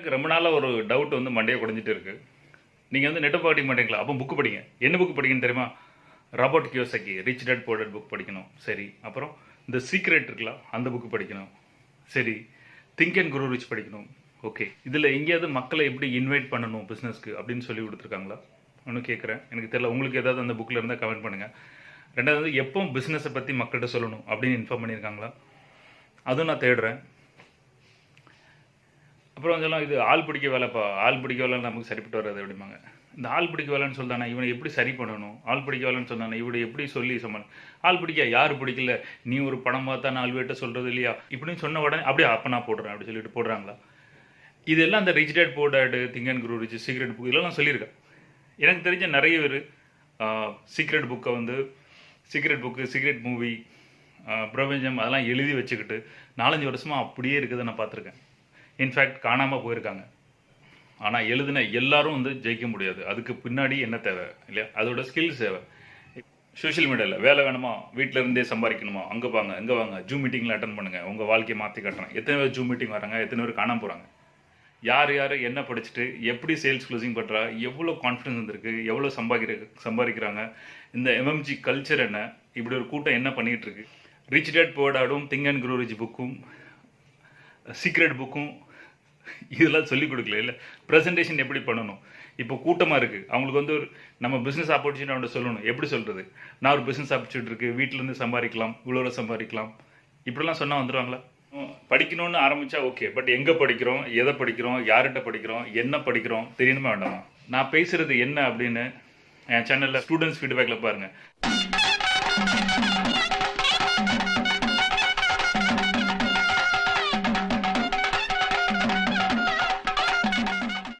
எனக்கு ரொம்ப நாளாக ஒரு டவுட் வந்து மண்டையை குறைஞ்சிட்டு இருக்கு. நீங்கள் வந்து நெட்டை படிக்க மாட்டீங்களா? அப்போ புக்கு படிங்க. என்ன புக்கு படிக்கணும் தெரியுமா? Robert Kiyosaki rich dad poor dad book படிக்கணும். சரி. அப்புறம் இந்த சீக்ரெட் இருக்குல்ல அந்த புக்கு படிக்கணும். சரி. திங்க் அண்ட் குரு ரிச் படிக்கணும். ஓகே இதில் எங்கேயாவது மக்களை எப்படி இன்வைட் பண்ணணும் பிஸ்னஸ்க்கு அப்படின்னு சொல்லி கொடுத்துருக்காங்களா? ஒன்று கேட்குறேன் எனக்கு தெரியல. உங்களுக்கு ஏதாவது அந்த புக்கில் இருந்தால் கமெண்ட் பண்ணுங்கள் ரெண்டாவது எப்போ பிஸ்னஸை பற்றி மக்கள்கிட்ட சொல்லணும் அப்படின்னு இன்ஃபார்ம் பண்ணியிருக்காங்களா? அதுவும் நான் தேடுறேன். அப்புறம் கொஞ்சம் இது ஆள் பிடிக்க வேலைப்பா ஆள் பிடிக்க வேலை நமக்கு சரிப்பட்டு வராது அப்படிம்பாங்க. இந்த ஆள் பிடிக்க வேலைன்னு சொல்லிட்டானா இவனை எப்படி சரி பண்ணணும்? ஆள் பிடிக்க வேலைன்னு சொன்னானே இவனை எப்படி சொல்லி சமாளி? ஆள் பிடிக்க? யார் பிடிக்கல? நீ ஒரு படம் பார்த்தா நாலு பேர்ட்ட சொல்கிறது இல்லையா? இப்படின்னு சொன்ன உடனே அப்படியே அப்போ நான் போடுறேன் அப்படி சொல்லிட்டு போடுறாங்களா? இதெல்லாம் அந்த rich dad poor dad think and grow rich secret book இதெல்லாம் சொல்லியிருக்கேன். எனக்கு தெரிஞ்ச நிறைய பேர் சீக்ரெட் புக்கை வந்து சீக்ரெட் புக்கு சீக்ரெட் மூவி பிரபஞ்சம் அதெல்லாம் எழுதி வச்சுக்கிட்டு நாலஞ்சு வருஷமாக அப்படியே இருக்கிறத நான் பார்த்துருக்கேன். இன்ஃபேக்ட் காணாமல் போயிருக்காங்க. ஆனால் எழுதின எல்லாரும் வந்து ஜெயிக்க முடியாது. அதுக்கு பின்னாடி என்ன தேவை? இல்லையா? அதோட ஸ்கில்ஸ் தேவை. சோஷியல் மீடியாவில் வேலை வேணுமா? வீட்டில் இருந்தே சம்பாதிக்கணுமா? அங்கே வாங்க இங்கே வாங்க. ஜூம் மீட்டிங்கில் அட்டன் பண்ணுங்கள் உங்கள் வாழ்க்கையை மாற்றி காட்டுறேன். எத்தனை பேர் ஜூம் மீட்டிங் வராங்க? எத்தனை பேர் காணாமல் போகிறாங்க யார் யார் என்ன படிச்சுட்டு எப்படி சேல்ஸ் க்ளோசிங் பண்ணுறா எவ்வளோ கான்ஃபிடன்ஸ் வந்திருக்கு? எவ்வளோ சம்பாதிக்கிற சம்பாதிக்கிறாங்க? இந்த எம்எம்ஜி கல்ச்சர் என்ன? இப்படி ஒரு கூட்டம் என்ன பண்ணிகிட்டு இருக்கு? ரிச் டேட் போர்டாடும் திங் அண்ட் குரூ புக்கும் சீக்ரெட் புக்கும் இதெல்லாம் சொல்லிக் கொடுக்கல. இல்லை ப்ரெசன்டேஷன் எப்படி பண்ணணும்? இப்போ கூட்டமாக இருக்குது அவங்களுக்கு வந்து ஒரு நம்ம பிஸ்னஸ் ஆப்பர்ச்சுனிட்டி அவன்கிட்ட சொல்லணும். எப்படி சொல்கிறது நான் ஒரு பிஸ்னஸ் ஆப்பர்ச்சுனிட்டி இருக்குது வீட்டிலேருந்து சம்பாதிக்கலாம். இவ்வளோ சம்பாதிக்கலாம். இப்படிலாம் சொன்னால் வந்துடுவாங்களா படிக்கணும்னு ஆரம்பித்தா ஓகே பட் எங்கே படிக்கிறோம்? எதை படிக்கிறோம்? யார்கிட்ட படிக்கிறோம்? என்ன படிக்கிறோம்? தெரியணுமா வேண்டாமா? நான் பேசுகிறது என்ன அப்படின்னு என் சேனலில் ஸ்டூடெண்ட்ஸ் ஃபீட்பேக்கில் பாருங்கள்